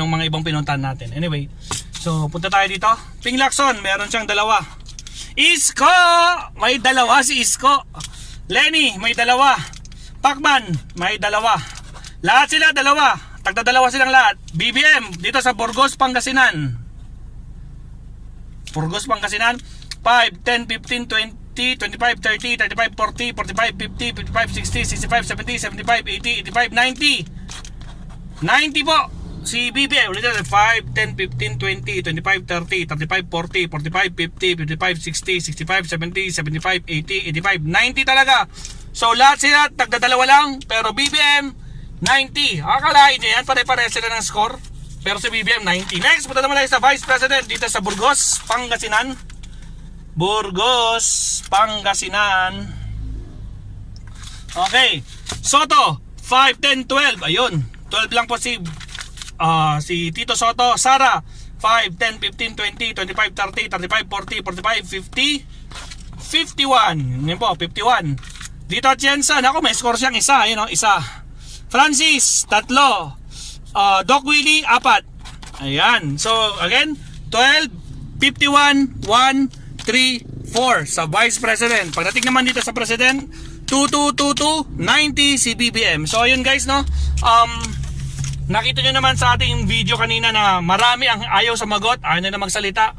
Yung mga ibang pinuntahan natin. Anyway, so punta tayo dito. Ping Lacson, meron siyang dalawa. Isko! May dalawa si Isko. Lenny, may dalawa. Pacman, may dalawa. Lahat sila dalawa. Tagda dalawa silang lahat. BBM, dito sa Burgos, Pangasinan. Burgos, Pangasinan. 5, 10, 15, 20, 25, 30, 35, 40, 45, 50, 55, 60, 65, 70, 75, 80, 85, 90. 90 po. Si BBM ulit natin 5, 10, 15, 20, 25, 30, 35, 40, 45, 50, 55, 60, 65, 70, 75, 80, 85, 90 talaga. So lahat sila tagdadalawa lang pero BBM 90. Akalain nyo yan pare-pare sila ng score. Pero si BBM 90. Next, punta naman tayo sa Vice President dito sa Burgos, Pangasinan. Burgos, Pangasinan. Okay. Soto, 5, 10, 12. Ayun. 12 lang po si ah, si Tito Soto. Sara, 5, 10, 15, 20, 25, 30, 35, 40, 45, 50, 51. Yan po, 51. Dito Jensen, ako may score siyang isa. Ayun o, isa. Francis, tatlo. Ah, Doc Willie, apat. Ayan. So, again, 12, 51, 1, 3, 4 sa Vice President. Pagdating naman dito sa President, 2222, 90 si BBM. So, ayun guys, no? Um, nakita nyo naman sa ating video kanina na marami ang ayaw sa magot, ayaw nila magsalita.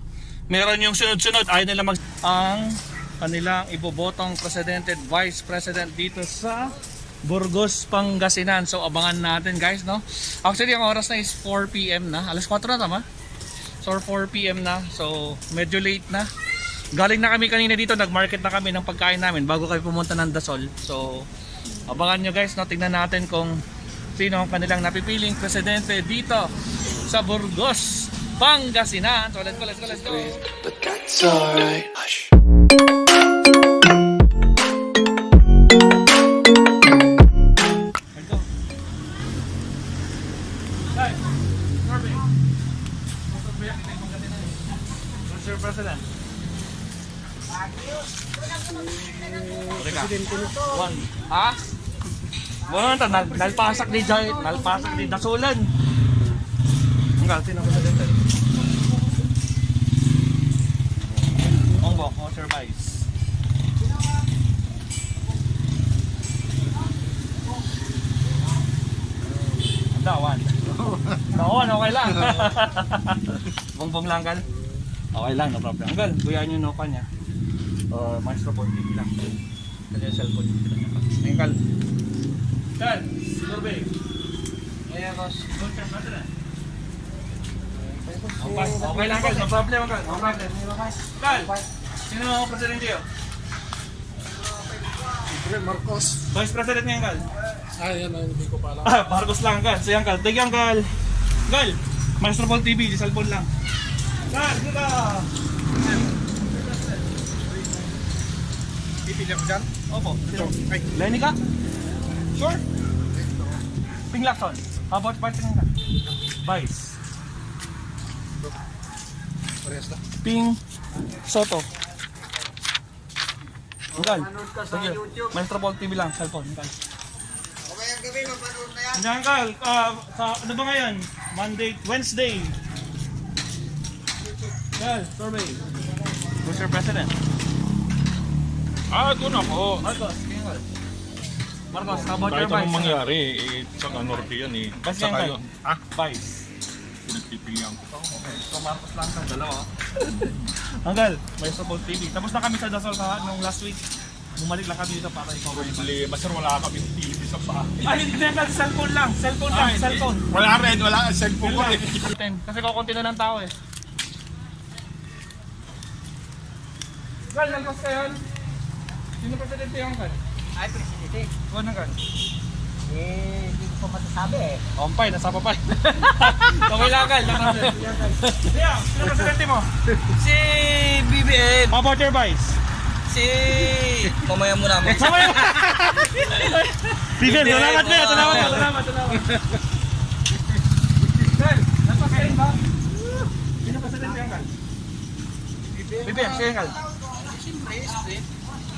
Meron yung sunod-sunod, ayaw nila mag... Ang kanilang ibobotong President and Vice President dito sa Burgos, Pangasinan. So abangan natin guys, no? Actually, ang oras na is 4pm na. Alas 4 na tama? So 4pm na. So medyo late na. Galing na kami kanina dito, nag-market na kami ng pagkain namin bago kami pumunta ng Dasol. So abangan nyo guys, no? Tingnan natin kung sino ang kanilang napipiling presidente dito sa Burgos, Pangasinan. So let's go, let's go, let's go. but that's alright. One. Ha? Wala na, nal nalpasak ni Joy, nalpasak ni Dasulan. Ang galti na presidente. Ongbok, Mr. Vice. Dawan. Dawan, okay lang. Bongbong lang kal. Okay lang, no problem. Anggal, buyan yung noka niya. Uh, maestro po, TV lang. Kasi yung cellphone Ngayon kal. Kal, survey. Ayan, boss. Okay, okay lang kal, no problem kal. No problem. Kal, sino ang presidente yun? Marcos. Vice President ngayon kal. Ay, yan, hindi ko pa alam. Ah, Marcos lang kal. So yan kal, tigyan kal. Kal, Maestro Paul TV, di cellphone lang. Kal, dito ka. Pipili ako dyan. Opo. Ito. Ay, Lenny ka? Sure? Ping Lacson. How about Vice ka? Vice. parehas na. Ping Soto. Anggal. Sige. Maestro Paul TV lang, cellphone. Anggal. Kamayang gabi, mapanood na yan. Hindi, ah, sa, ano ba ngayon? Monday, Wednesday. Anggal, survey. Mr. President. Ah, doon ako. Marcos, Anggal. Marcos, how about Kahit your Vice? anong mangyari, eh, saka Norte yan eh. Kasi Saka Anggal. yun. Ah, Vice. pinagpipilihan ko. Okay, so Marcos lang sa dalawa. Anggal, may support TV. Tapos na kami sa Dasal sa nung last week. Bumalik lang kami dito para ikaw. Problema, sir, wala kami TV sa bahay. Ay, hindi Anggal, cellphone lang. Cellphone lang, Ah, hindi. cellphone. Wala rin, wala ang cellphone ko eh. Ten. Kasi kukunti na ng tao eh. Gal, nalpas ka yan. Sino presidente yung kan? Ay, presidente. Kuha ng kan? Eh, hindi ko pa masasabi eh. Ompay, nasa papay. okay lang, Gal. Yeah, sino presidente mo? Si BBM, How about your vice? si... Mamaya muna mo. Sabay mo! Bigyan, salamat na. Salamat, salamat, salamat. Ka rin ba? Sino presidente yung kan? BBM, siya yung kan?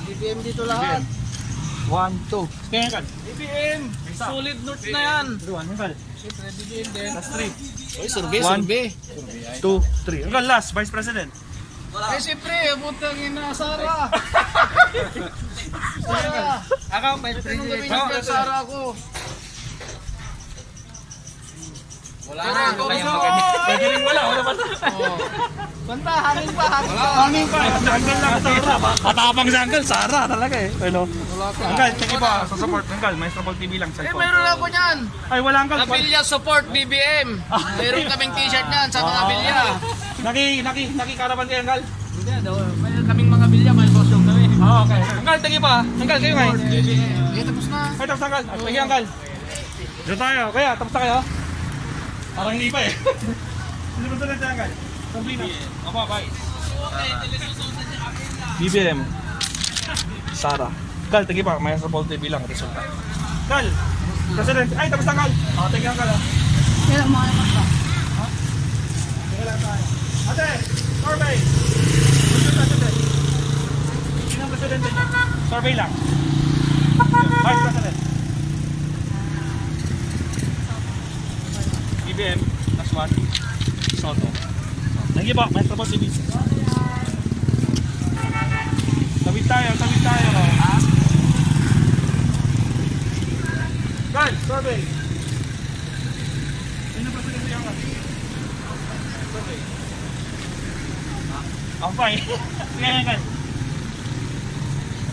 BBM dito lahat. One, two. Kaya Uncle. BBM! Solid notes na yan. One, Uncle. Siyempre, BBM din. Last three. Oy, survey, One. survey. Two, three. Uncle, last, Vice President. Eh, siyempre, butang ina, Sara. Ako, Vice President. Sara, Sara ako. Wala na, ikaw Kaya gusto. Pwede rin wala, wala pa. Banta, hangin pa, hangin pa. Hangin pa. Uncle lang, Sara. Matapang si Uncle, Sara talaga eh. Ano? Uncle, sige pa, sa support. Uncle, Maestro Paul TV lang, Eh, cellphone. mayroon ako niyan. Ay, wala Uncle. Abilya support BBM. Mayroon kaming t-shirt niyan sa mga Abilya. Naki, naki, naki karapan kayo, Uncle. Hindi, daw. Mayroon kaming mga Abilya, may costume kami. Ah, okay. Uncle, sige pa. Uncle, kayo nga. Eh, tapos na. Ay, tapos na, Uncle. Sige, Uncle. Dito tayo. Kaya, tapos na kayo. Parang hindi pa eh. Sino ba sunod sa Uncle? BBM. Sara. Kal, tagi pa. May sa Paul TV lang. Resulta. Kal. President. Ay, tapos na, Kal. O, tagi ang Kal. Kailan mga naman ba? Teka lang tayo. Ate, survey. Resulta, ate. Sino ang presidente niyo? Survey lang. Vice President. BBM, Naswati, Soto. Thank you po, Maestro po si Vice. Tawid tayo, tawid tayo. Guys, survey. Sino ba presidente yan? Survey. Ah, Ang fine. Sige, yan,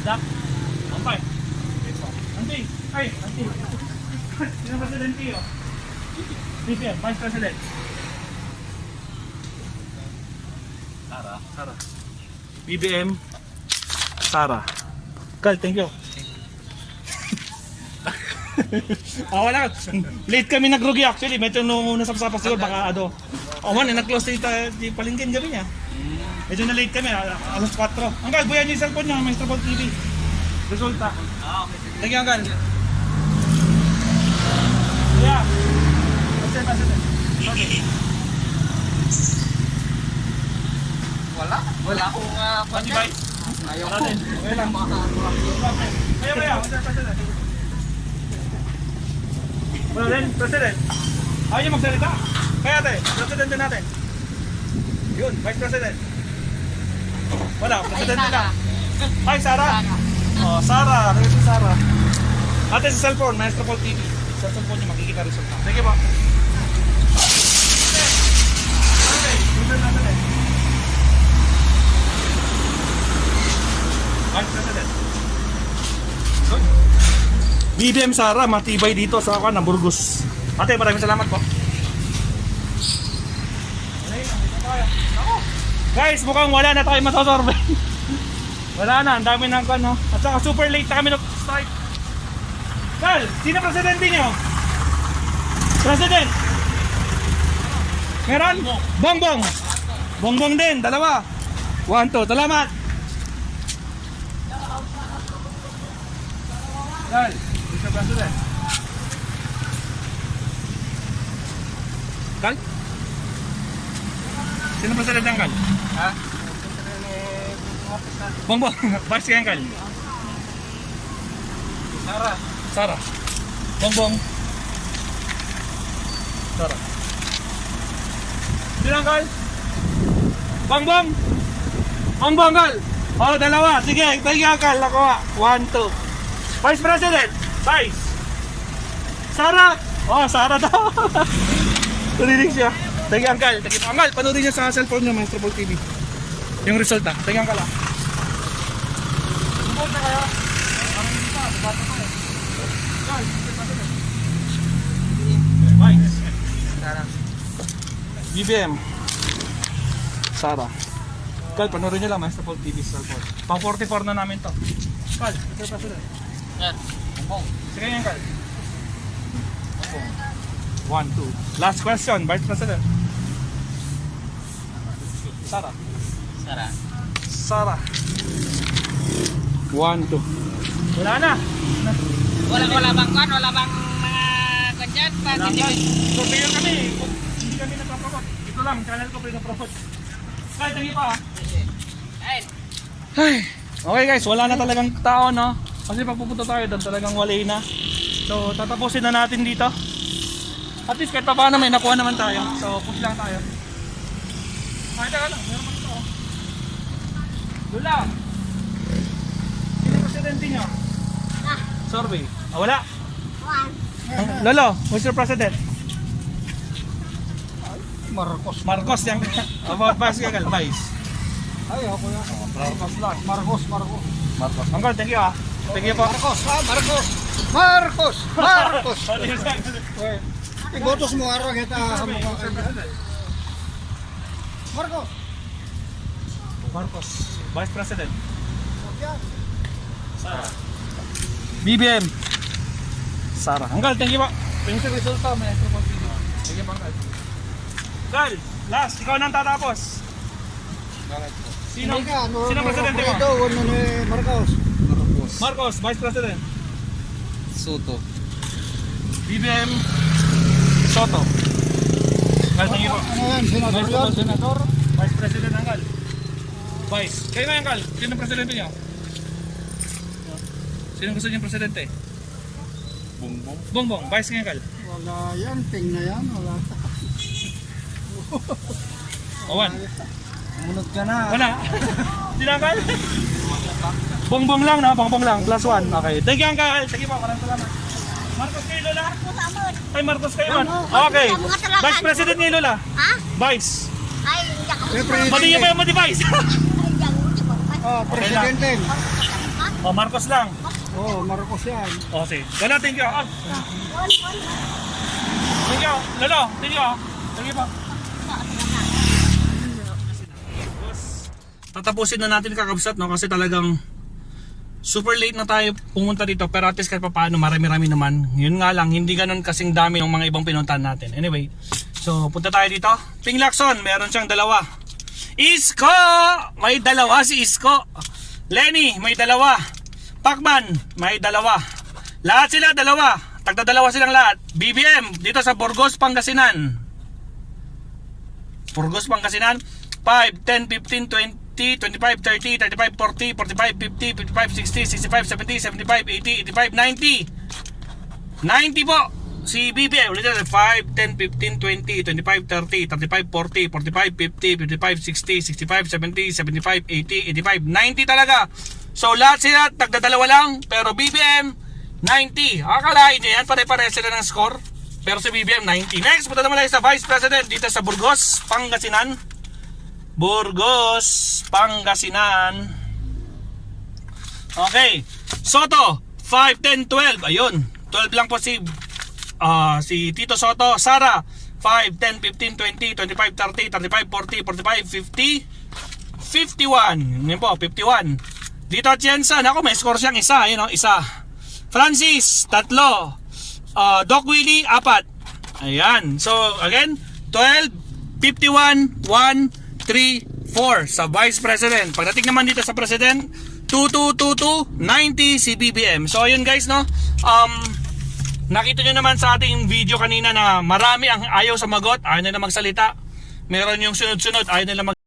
Dak. Ang fine. Auntie. Ay, auntie. Sino ba presidente yun? BPM, Vice President. Sara. BBM. Sara. Kal, thank you. Ah, wala. Late kami nagrugi actually. Medyo nung una sa pasapas siguro baka ano. Oh man, eh, nag-close dito di palingkin gabi niya. Medyo na late kami, ah, alas 4. Anggal, buyan niyo yung cellphone niyo, may Strobol TV. Resulta. Ah, okay. Thank you, Anggal. Yeah. Present, present. Okay. Wala. Wala akong uh, Pati ba? Ayaw natin. Okay lang. Ayaw, ayaw. Present. Wala din, president. Ayaw niyo magsalita. Kaya ate, president din natin. Yun, vice president. Wala, president din na. Hi, Sarah. Oh, Sarah. Kaya si Sarah. Ate, sa cellphone, Maestro Paul TV. Sa cellphone niyo makikita resulta. Sige po. Okay, president natin eh. President. Good. BBM Sara, matibay dito sa ako ng Burgos. Ate, maraming salamat po. Guys, mukhang wala na tayo masasorbe. wala na, ang dami ng ano. At saka super late na kami nag-start. Kal, sino presidente niyo? President! Meron? Bongbong! Bongbong din, dalawa. One, two, salamat! Kal, Mr. President. Kal? Sino president ang Kal? Ha? Bongbong, vice kaya ang Kal? Sara. Sara. Bongbong. Sara. Sino ang Kal? Bongbong. Bongbong Kal. Oh, dalawa. Sige, thank you Kal. Nakuha. One, two. Vice President. Vice. Sara. Oh, Sara daw. Narinig siya. Uncle. Thank you. Uncle, panoodin niyo sa cellphone niyo, Maestro Ball TV. Yung resulta. Thank you Uncle. ah. Support na kayo. Parang hindi pa. Bata pa eh. Vice. Sara. BBM. Sara. Kal, panoorin nyo lang, Maestro Paul TV sa cellphone. Pang 44 na namin to. Kal, Mr. President. Yan. Bong. Sige yan, Kal. One, two. Last question, Vice President. Sara. Sara. Sara. One, two. Wala na. Wala, wala bang kan? Wala bang mga kanyan? Wala na. So, kaya kami, hindi kami nagpapromote. Ito lang, channel ko pinapromote. Kahit hindi pa. ah. Ay. Ay, okay guys, wala na talagang tao, no? Kasi pag pupunta tayo doon talagang walay na. So tatapusin na natin dito. At least kahit pa paano may nakuha naman tayo. So push lang tayo. Ay, teka lang. Meron pa ito. Lula! Sino yung presidente nyo? Survey. Ah, wala? Lolo, who's your president? Marcos. Marcos yung about Pascal Vice. Ay, ako yan. Marcos lang. Marcos, Marcos. Marcos. Uncle, thank you ah. You po. Marcos, ha? Marcos. Marcos. Marcos. Ibotos mo araw kita mga Marcos. Marcos, Vice President. Yan. BBM. Sara. Uncle, thank you po. Thank you resulta. Thank you po. Uncle, last, ikaw nang tatapos. Sino? Sino presidente mo? Ito, Marcos. Marcos, Vice President. Soto. BBM Soto. Po. Ano senador Vice yan? Senador. Vice President, Uncle. Vice. Kayo nga, Uncle. Sino presidente niyo? Sino gusto niyo presidente? Bongbong. Bongbong, Vice nga, Uncle. Wala yan, ting na yan. Wala. Owan. Munod ka na. Wala. Tinanggal. Bongbong lang, no? Bongbong lang. Plus one. Okay. Thank you, Uncle. Sige po, maraming salamat. Marcos kayo, Lola? Ay, Marcos kayo man. Okay. Vice President ni Lola. Ha? Vice. Ay, hindi ako. Pati niya pa yung ako. Oh, presidente. oh, Marcos lang. Oh, Marcos yan. Oh, sige. Lola, thank you. Ah, one. Thank you. Lolo, thank you. Thank you po. Tatapusin na natin kakabsat no kasi talagang super late na tayo pumunta dito pero at least kahit pa paano marami-rami naman. Yun nga lang, hindi ganun kasing dami ng mga ibang pinuntahan natin. Anyway, so punta tayo dito. Ping Lacson, meron siyang dalawa. Isko! May dalawa si Isko. Lenny, may dalawa. Pacman, may dalawa. Lahat sila dalawa. Tagda dalawa silang lahat. BBM, dito sa Burgos, Pangasinan. Burgos, Pangasinan. 5, 10, 15, 20, 25, 30, 35, 40, 45, 50, 55, 60, 65, 70, 75, 80, 85, 90. 90 po. Si BBM, ulit natin. 5, 10, 15, 20, 25, 30, 35, 40, 45, 50, 55, 60, 65, 70, 75, 80, 85, 90 talaga. So lahat sila, tagdadalawa lang. Pero BBM, 90. Akalain nyo yan, pare-pare sila ng score. Pero si BBM, 90. Next, punta naman tayo sa Vice President dito sa Burgos, Pangasinan. Burgos, Pangasinan. Okay. Soto, 5, 10, 12. Ayun. 12 lang po si ah, si Tito Soto. Sara, 5, 10, 15, 20, 25, 30, 35, 40, 45, 50, 51. Yun po, 51. Dito Jensen, ako may score siyang isa. Ayun o, isa. Francis, tatlo. Ah, Doc Willie, apat. Ayan. So, again, 12, 51, 1, 3, 4 sa Vice President. Pagdating naman dito sa President, 2222, 90 si. So, ayun guys, no? Um, nakita nyo naman sa ating video kanina na marami ang ayaw sa magot, ayaw nila magsalita. Meron yung sunod-sunod, ayaw nila mag